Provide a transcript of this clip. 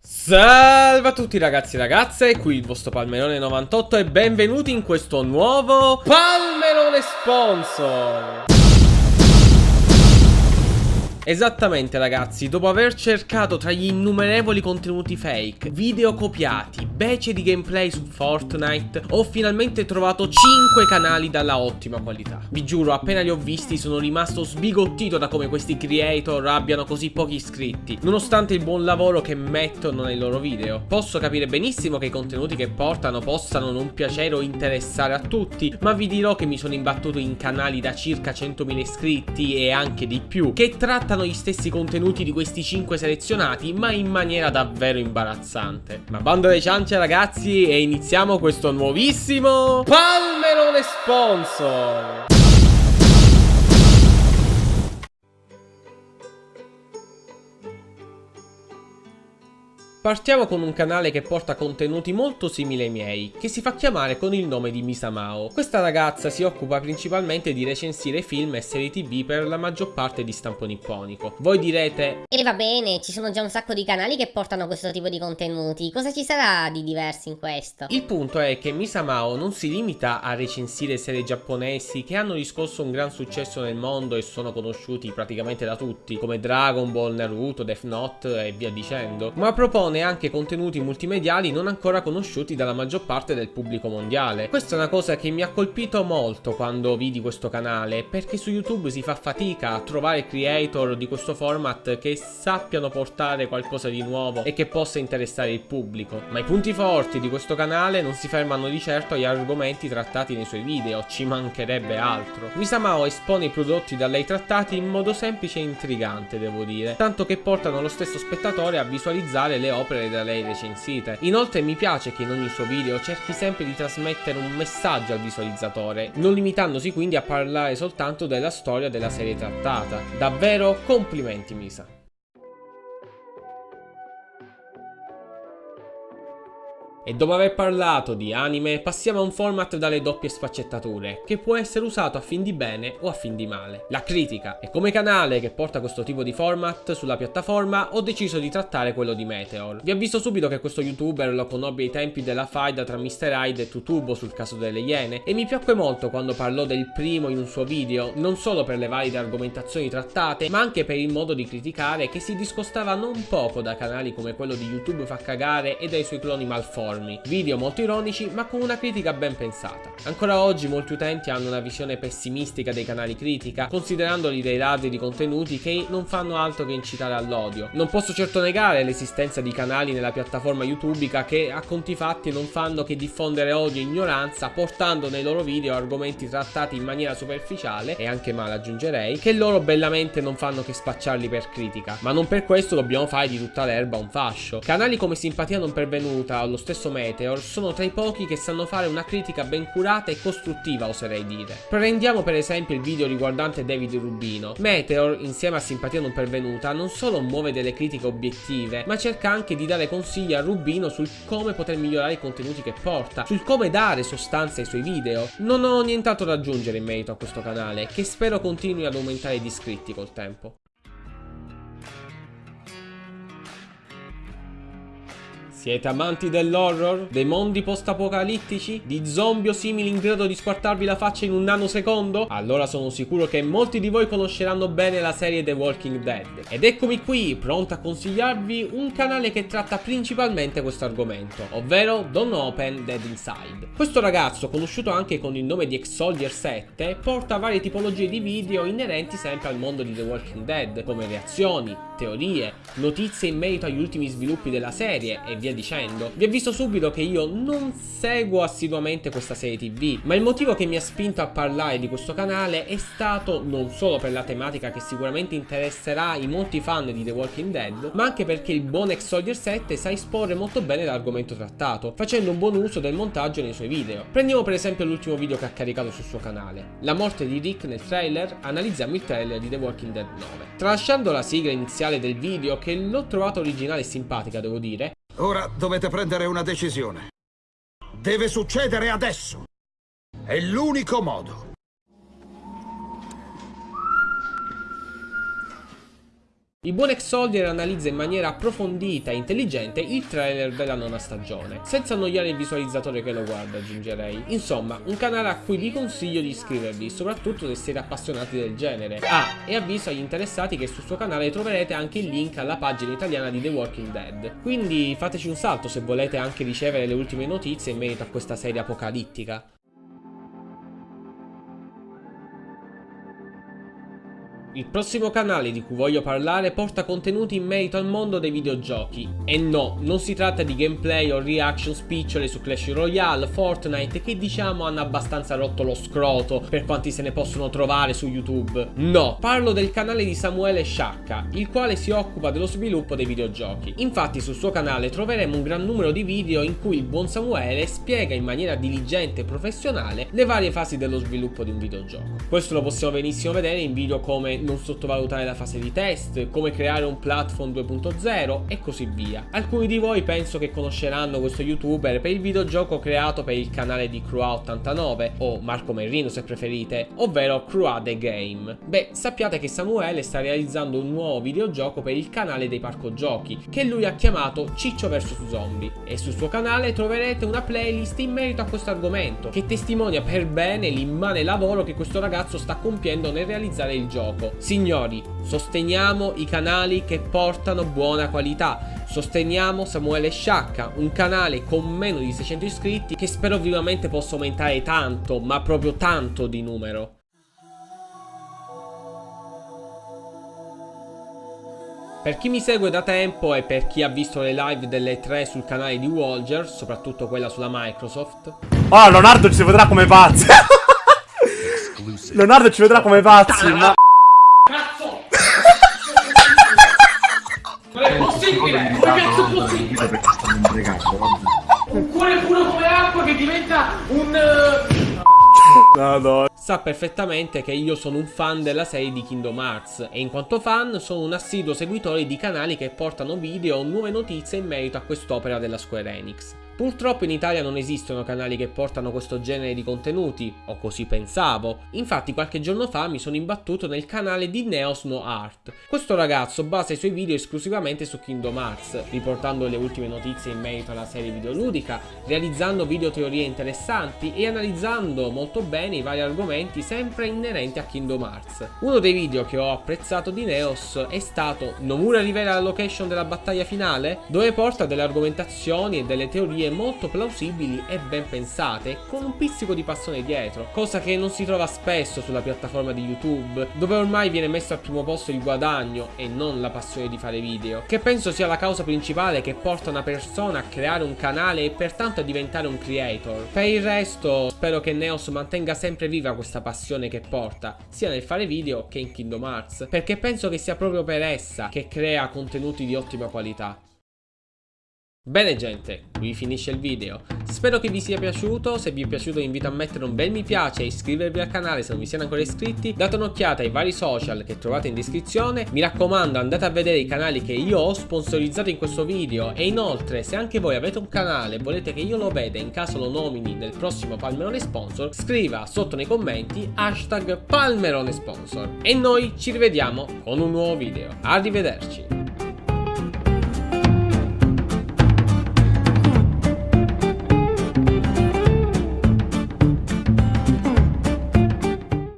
Salve a tutti ragazzi e ragazze, qui il vostro Palmerone 98 e benvenuti in questo nuovo Palmerone Sponsor Esattamente ragazzi, dopo aver cercato tra gli innumerevoli contenuti fake, video copiati, bece di gameplay su Fortnite, ho finalmente trovato 5 canali dalla ottima qualità. Vi giuro, appena li ho visti sono rimasto sbigottito da come questi creator abbiano così pochi iscritti, nonostante il buon lavoro che mettono nei loro video. Posso capire benissimo che i contenuti che portano possano non piacere o interessare a tutti, ma vi dirò che mi sono imbattuto in canali da circa 100.000 iscritti e anche di più, che trattano trattano gli stessi contenuti di questi 5 selezionati ma in maniera davvero imbarazzante. Ma bando alle ciance ragazzi e iniziamo questo nuovissimo Palmerone Sponsor! Partiamo con un canale che porta contenuti molto simili ai miei, che si fa chiamare con il nome di Misamao. Questa ragazza si occupa principalmente di recensire film e serie tv per la maggior parte di stampo nipponico. Voi direte... E va bene, ci sono già un sacco di canali che portano questo tipo di contenuti, cosa ci sarà di diverso in questo? Il punto è che Misamao non si limita a recensire serie giapponesi che hanno riscosso un gran successo nel mondo e sono conosciuti praticamente da tutti, come Dragon Ball, Naruto, Death Note e via dicendo, ma propone propone anche contenuti multimediali non ancora conosciuti dalla maggior parte del pubblico mondiale. Questa è una cosa che mi ha colpito molto quando vidi questo canale, perché su YouTube si fa fatica a trovare creator di questo format che sappiano portare qualcosa di nuovo e che possa interessare il pubblico. Ma i punti forti di questo canale non si fermano di certo agli argomenti trattati nei suoi video, ci mancherebbe altro. Misamao espone i prodotti da lei trattati in modo semplice e intrigante, devo dire, tanto che portano lo stesso spettatore a visualizzare le opere opere da lei recensite. Inoltre mi piace che in ogni suo video cerchi sempre di trasmettere un messaggio al visualizzatore, non limitandosi quindi a parlare soltanto della storia della serie trattata. Davvero complimenti Misa. E dopo aver parlato di anime, passiamo a un format dalle doppie sfaccettature, che può essere usato a fin di bene o a fin di male. La critica. E come canale che porta questo tipo di format sulla piattaforma, ho deciso di trattare quello di Meteor. Vi avviso subito che questo youtuber lo conobbi ai tempi della faida tra Mr. Hyde e Tutubo sul caso delle Iene, e mi piacque molto quando parlò del primo in un suo video, non solo per le valide argomentazioni trattate, ma anche per il modo di criticare che si discostava non poco da canali come quello di YouTube fa cagare e dai suoi cloni malformi enormi, video molto ironici ma con una critica ben pensata. Ancora oggi molti utenti hanno una visione pessimistica dei canali critica, considerandoli dei ladri di contenuti che non fanno altro che incitare all'odio. Non posso certo negare l'esistenza di canali nella piattaforma youtubica che a conti fatti non fanno che diffondere odio e ignoranza portando nei loro video argomenti trattati in maniera superficiale e anche male aggiungerei che loro bellamente non fanno che spacciarli per critica ma non per questo dobbiamo fare di tutta l'erba un fascio canali come Simpatia non pervenuta o lo stesso stesso Meteor sono tra i pochi che sanno fare una critica ben curata e costruttiva oserei dire. Prendiamo per esempio il video riguardante David Rubino. Meteor, insieme a Simpatia non pervenuta, non solo muove delle critiche obiettive, ma cerca anche di dare consigli a Rubino sul come poter migliorare i contenuti che porta, sul come dare sostanza ai suoi video. Non ho nient'altro da aggiungere in merito a questo canale, che spero continui ad aumentare di iscritti col tempo. Siete amanti dell'horror? Dei mondi post-apocalittici? Di zombie o simili in grado di squartarvi la faccia in un nanosecondo? Allora sono sicuro che molti di voi conosceranno bene la serie The Walking Dead. Ed eccomi qui, pronto a consigliarvi un canale che tratta principalmente questo argomento, ovvero Don't Open Dead Inside. Questo ragazzo, conosciuto anche con il nome di X-Soldier 7, porta varie tipologie di video inerenti sempre al mondo di The Walking Dead, come reazioni, teorie, notizie in merito agli ultimi sviluppi della serie e via dicendo. Vi avviso subito che io non seguo assiduamente questa serie tv, ma il motivo che mi ha spinto a parlare di questo canale è stato non solo per la tematica che sicuramente interesserà i molti fan di The Walking Dead, ma anche perché il buon ex Soldier 7 sa esporre molto bene l'argomento trattato, facendo un buon uso del montaggio nei suoi video. Prendiamo per esempio l'ultimo video che ha caricato sul suo canale, la morte di Rick nel trailer, analizziamo il trailer di The Walking Dead 9. Tralasciando la sigla iniziale iniziale del video che l'ho trovata originale e simpatica, devo dire. Ora dovete prendere una decisione. Deve succedere adesso. È l'unico modo. Il buon ex Soldier analizza in maniera approfondita e intelligente il trailer della nona stagione, senza annoiare il visualizzatore che lo guarda aggiungerei. Insomma, un canale a cui vi consiglio di iscrivervi, soprattutto se siete appassionati del genere. Ah, e avviso agli interessati che sul suo canale troverete anche il link alla pagina italiana di The Walking Dead. Quindi fateci un salto se volete anche ricevere le ultime notizie in merito a questa serie apocalittica. Il prossimo canale di cui voglio parlare porta contenuti in merito al mondo dei videogiochi. E no, non si tratta di gameplay o reaction spicciole su Clash Royale, Fortnite che diciamo hanno abbastanza rotto lo scroto per quanti se ne possono trovare su YouTube. No, parlo del canale di Samuele Sciacca, il quale si occupa dello sviluppo dei videogiochi. Infatti sul suo canale troveremo un gran numero di video in cui il buon Samuele spiega in maniera diligente e professionale le varie fasi dello sviluppo di un videogioco. Questo lo possiamo benissimo vedere in video come non sottovalutare la fase di test, come creare un platform 2.0 e così via. Alcuni di voi penso che conosceranno questo youtuber per il videogioco creato per il canale di Crua89 o Marco Merrino se preferite, ovvero Crua The Game. Beh, sappiate che Samuele sta realizzando un nuovo videogioco per il canale dei parco giochi, che lui ha chiamato Ciccio vs Zombie e sul suo canale troverete una playlist in merito a questo argomento che testimonia per bene l'immane lavoro che questo ragazzo sta compiendo nel realizzare il gioco Signori, sosteniamo i canali che portano buona qualità. Sosteniamo Samuele Sciacca, un canale con meno di 600 iscritti che spero vivamente possa aumentare tanto, ma proprio tanto di numero. Per chi mi segue da tempo e per chi ha visto le live delle tre sul canale di Walger, soprattutto quella sulla Microsoft, Oh, Leonardo ci vedrà come pazzi. Leonardo ci vedrà come pazzi, ma... possibile! Come cazzo è possibile? Un cuore puro come acqua che diventa un... No, no. Sa perfettamente che io sono un fan della serie di Kingdom Hearts e in quanto fan sono un assiduo seguitore di canali che portano video o nuove notizie in merito a quest'opera della Square Enix. Purtroppo in Italia non esistono canali che portano questo genere di contenuti, o così pensavo. Infatti qualche giorno fa mi sono imbattuto nel canale di Neos No Art. Questo ragazzo basa i suoi video esclusivamente su Kingdom Hearts, riportando le ultime notizie in merito alla serie videoludica, realizzando video teorie interessanti e analizzando molto bene i vari argomenti sempre inerenti a Kingdom Hearts. Uno dei video che ho apprezzato di Neos è stato Nomura rivela la location della battaglia finale, dove porta delle argomentazioni e delle teorie molto plausibili e ben pensate, con un pizzico di passione dietro, cosa che non si trova spesso sulla piattaforma di YouTube, dove ormai viene messo al primo posto il guadagno e non la passione di fare video, che penso sia la causa principale che porta una persona a creare un canale e pertanto a diventare un creator. Per il resto, spero che Neos mantenga sempre viva questa passione che porta, sia nel fare video che in Kingdom Hearts, perché penso che sia proprio per essa che crea contenuti di ottima qualità. Bene gente, qui finisce il video. Spero che vi sia piaciuto, se vi è piaciuto vi invito a mettere un bel mi piace e iscrivervi al canale se non vi siete ancora iscritti. Date un'occhiata ai vari social che trovate in descrizione. Mi raccomando andate a vedere i canali che io ho sponsorizzato in questo video e inoltre se anche voi avete un canale e volete che io lo veda in caso lo nomini nel prossimo Palmerone Sponsor, scriva sotto nei commenti hashtag Palmerone Sponsor. E noi ci rivediamo con un nuovo video. Arrivederci.